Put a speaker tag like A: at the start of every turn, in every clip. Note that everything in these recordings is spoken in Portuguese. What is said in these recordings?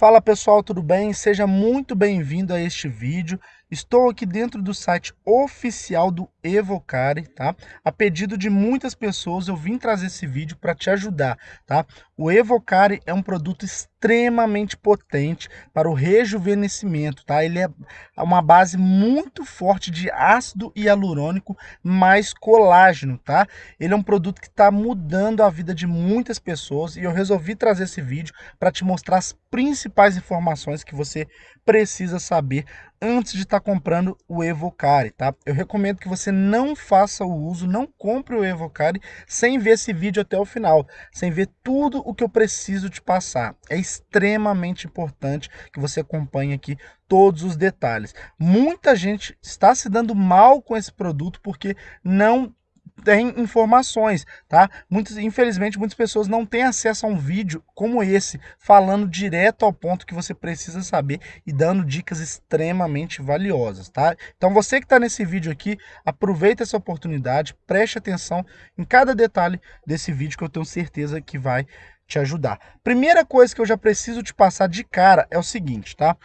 A: Fala pessoal, tudo bem? Seja muito bem-vindo a este vídeo. Estou aqui dentro do site oficial do Evocare, tá? A pedido de muitas pessoas, eu vim trazer esse vídeo para te ajudar, tá? O Evocare é um produto extremamente potente para o rejuvenescimento, tá? Ele é uma base muito forte de ácido hialurônico mais colágeno, tá? Ele é um produto que está mudando a vida de muitas pessoas e eu resolvi trazer esse vídeo para te mostrar as principais informações que você precisa saber antes de estar tá comprando o Evocare, tá? Eu recomendo que você não faça o uso, não compre o Evocare sem ver esse vídeo até o final, sem ver tudo o que eu preciso te passar. É extremamente importante que você acompanhe aqui todos os detalhes. Muita gente está se dando mal com esse produto porque não tem informações, tá? Muitas, infelizmente, muitas pessoas não têm acesso a um vídeo como esse, falando direto ao ponto que você precisa saber e dando dicas extremamente valiosas, tá? Então você que está nesse vídeo aqui, aproveita essa oportunidade, preste atenção em cada detalhe desse vídeo que eu tenho certeza que vai te ajudar. Primeira coisa que eu já preciso te passar de cara é o seguinte, tá?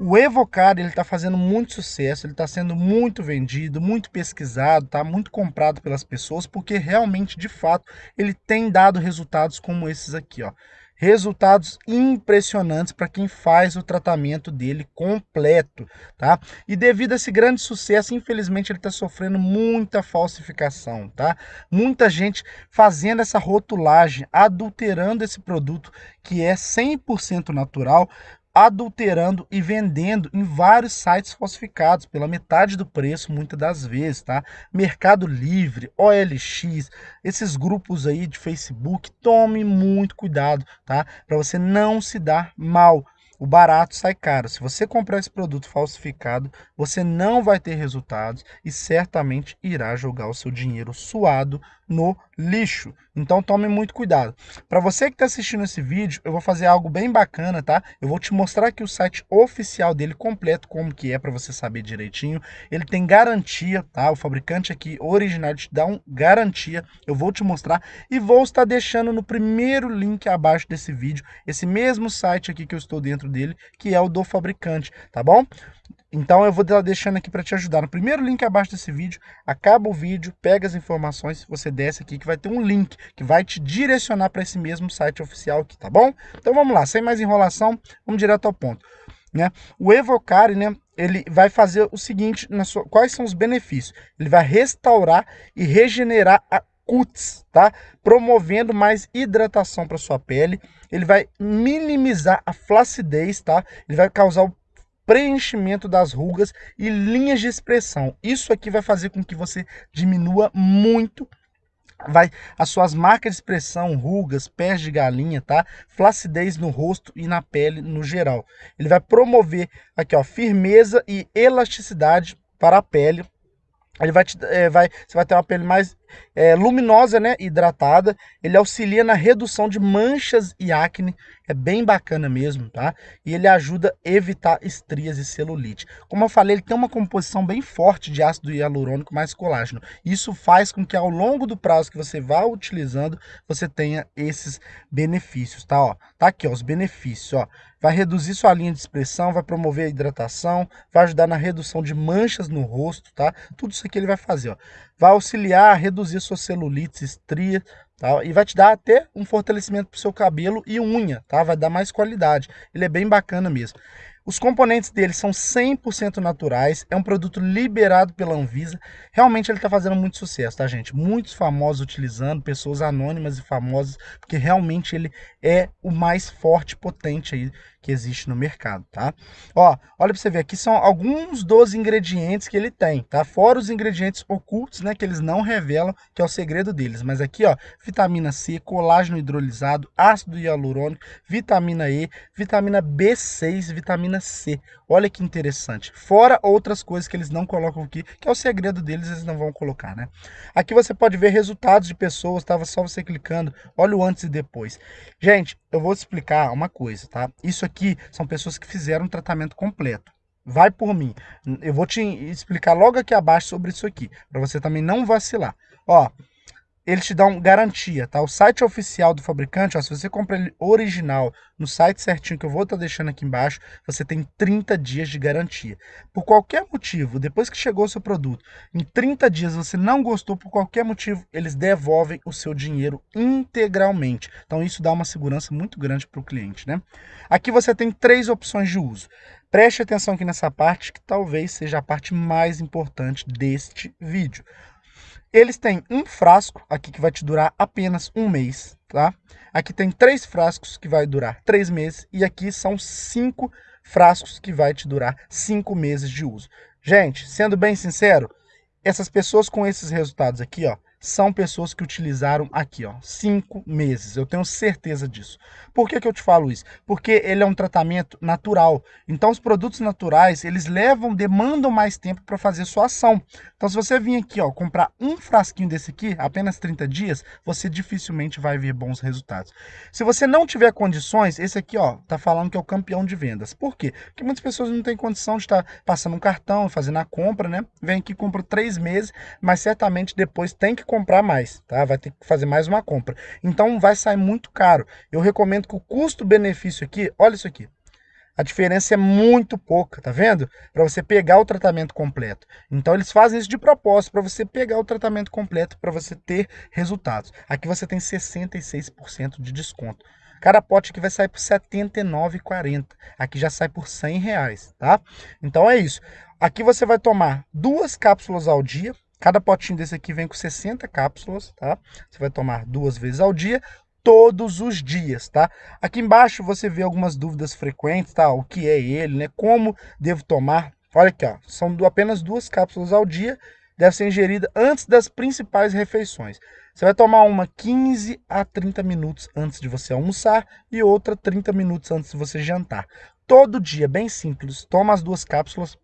A: O Evocard ele está fazendo muito sucesso, ele está sendo muito vendido, muito pesquisado, tá muito comprado pelas pessoas, porque realmente, de fato, ele tem dado resultados como esses aqui, ó. Resultados impressionantes para quem faz o tratamento dele completo, tá? E devido a esse grande sucesso, infelizmente ele está sofrendo muita falsificação, tá? Muita gente fazendo essa rotulagem, adulterando esse produto que é 100% natural, adulterando e vendendo em vários sites falsificados pela metade do preço muitas das vezes, tá? Mercado Livre, OLX, esses grupos aí de Facebook, tome muito cuidado, tá? Para você não se dar mal o barato sai caro. Se você comprar esse produto falsificado, você não vai ter resultados e certamente irá jogar o seu dinheiro suado no lixo. Então tome muito cuidado. Para você que está assistindo esse vídeo, eu vou fazer algo bem bacana, tá? Eu vou te mostrar aqui o site oficial dele completo, como que é para você saber direitinho. Ele tem garantia, tá? O fabricante aqui original te dá um garantia. Eu vou te mostrar e vou estar deixando no primeiro link abaixo desse vídeo, esse mesmo site aqui que eu estou dentro dele, que é o do fabricante, tá bom? Então eu vou estar deixando aqui para te ajudar. No primeiro link abaixo desse vídeo, acaba o vídeo, pega as informações, você desce aqui que vai ter um link que vai te direcionar para esse mesmo site oficial aqui, tá bom? Então vamos lá, sem mais enrolação, vamos direto ao ponto. Né? O Evocare, né, ele vai fazer o seguinte, sua, quais são os benefícios? Ele vai restaurar e regenerar a cutis, tá? Promovendo mais hidratação para sua pele. Ele vai minimizar a flacidez, tá? Ele vai causar o preenchimento das rugas e linhas de expressão. Isso aqui vai fazer com que você diminua muito vai as suas marcas de expressão, rugas, pés de galinha, tá? Flacidez no rosto e na pele no geral. Ele vai promover aqui, ó, firmeza e elasticidade para a pele. Ele vai, te, é, vai você vai ter uma pele mais é, luminosa, né, hidratada. Ele auxilia na redução de manchas e acne. É bem bacana mesmo, tá? E ele ajuda a evitar estrias e celulite. Como eu falei, ele tem uma composição bem forte de ácido hialurônico mais colágeno. Isso faz com que ao longo do prazo que você vá utilizando, você tenha esses benefícios, tá? Ó, tá aqui, ó, os benefícios, ó. Vai reduzir sua linha de expressão, vai promover a hidratação, vai ajudar na redução de manchas no rosto, tá? Tudo isso aqui ele vai fazer, ó vai auxiliar a reduzir sua celulite, estria, tá? E vai te dar até um fortalecimento para o seu cabelo e unha, tá? Vai dar mais qualidade. Ele é bem bacana mesmo. Os componentes dele são 100% naturais, é um produto liberado pela Anvisa. Realmente ele está fazendo muito sucesso, tá, gente? Muitos famosos utilizando, pessoas anônimas e famosas, porque realmente ele é o mais forte, potente aí que existe no mercado, tá? Ó, olha para você ver, aqui são alguns dos ingredientes que ele tem, tá? Fora os ingredientes ocultos, né, que eles não revelam, que é o segredo deles. Mas aqui, ó, vitamina C, colágeno hidrolisado, ácido hialurônico, vitamina E, vitamina B6, vitamina C. Olha que interessante. Fora outras coisas que eles não colocam aqui, que é o segredo deles, eles não vão colocar, né? Aqui você pode ver resultados de pessoas, tava só você clicando, olha o antes e depois. Gente, eu vou explicar uma coisa, tá? Isso aqui são pessoas que fizeram um tratamento completo. Vai por mim. Eu vou te explicar logo aqui abaixo sobre isso aqui, para você também não vacilar. Ó, eles te dão garantia, tá? O site oficial do fabricante, ó, se você compra ele original no site certinho que eu vou estar tá deixando aqui embaixo, você tem 30 dias de garantia. Por qualquer motivo, depois que chegou o seu produto, em 30 dias você não gostou por qualquer motivo, eles devolvem o seu dinheiro integralmente. Então isso dá uma segurança muito grande para o cliente, né? Aqui você tem três opções de uso. Preste atenção aqui nessa parte, que talvez seja a parte mais importante deste vídeo. Eles têm um frasco aqui que vai te durar apenas um mês, tá? Aqui tem três frascos que vai durar três meses e aqui são cinco frascos que vai te durar cinco meses de uso. Gente, sendo bem sincero, essas pessoas com esses resultados aqui, ó, são pessoas que utilizaram aqui, ó, cinco meses. Eu tenho certeza disso. Por que, que eu te falo isso? Porque ele é um tratamento natural. Então, os produtos naturais, eles levam, demandam mais tempo para fazer sua ação. Então, se você vir aqui, ó, comprar um frasquinho desse aqui, apenas 30 dias, você dificilmente vai ver bons resultados. Se você não tiver condições, esse aqui, ó, tá falando que é o campeão de vendas. Por quê? Porque muitas pessoas não têm condição de estar passando um cartão, fazendo a compra, né? Vem aqui, compra três meses, mas certamente depois tem que comprar mais, tá? Vai ter que fazer mais uma compra. Então vai sair muito caro. Eu recomendo que o custo-benefício aqui, olha isso aqui. A diferença é muito pouca, tá vendo? Para você pegar o tratamento completo. Então eles fazem isso de propósito, para você pegar o tratamento completo, para você ter resultados. Aqui você tem 66% de desconto. Cada pote aqui vai sair por R$ 79,40. Aqui já sai por 100 reais, tá? Então é isso. Aqui você vai tomar duas cápsulas ao dia, Cada potinho desse aqui vem com 60 cápsulas, tá? Você vai tomar duas vezes ao dia, todos os dias, tá? Aqui embaixo você vê algumas dúvidas frequentes, tá? O que é ele, né? Como devo tomar? Olha aqui, ó. São apenas duas cápsulas ao dia, deve ser ingerida antes das principais refeições. Você vai tomar uma 15 a 30 minutos antes de você almoçar e outra 30 minutos antes de você jantar. Todo dia, bem simples. Toma as duas cápsulas,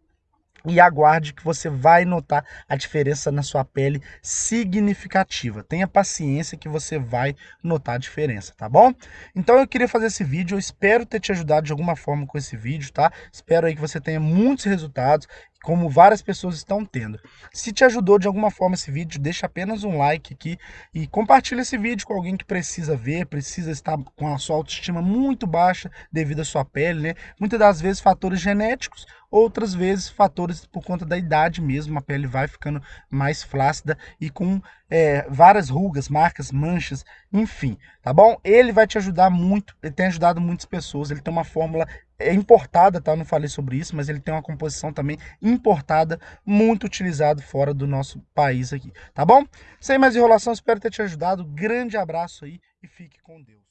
A: e aguarde que você vai notar a diferença na sua pele significativa. Tenha paciência que você vai notar a diferença, tá bom? Então eu queria fazer esse vídeo, eu espero ter te ajudado de alguma forma com esse vídeo, tá? Espero aí que você tenha muitos resultados como várias pessoas estão tendo. Se te ajudou de alguma forma esse vídeo, deixa apenas um like aqui e compartilha esse vídeo com alguém que precisa ver, precisa estar com a sua autoestima muito baixa devido à sua pele, né? Muitas das vezes fatores genéticos, outras vezes fatores por conta da idade mesmo, a pele vai ficando mais flácida e com é, várias rugas, marcas, manchas, enfim, tá bom? Ele vai te ajudar muito, ele tem ajudado muitas pessoas, ele tem uma fórmula é importada, tá? Eu não falei sobre isso, mas ele tem uma composição também importada, muito utilizado fora do nosso país aqui, tá bom? Sem mais enrolação, espero ter te ajudado. Grande abraço aí e fique com Deus.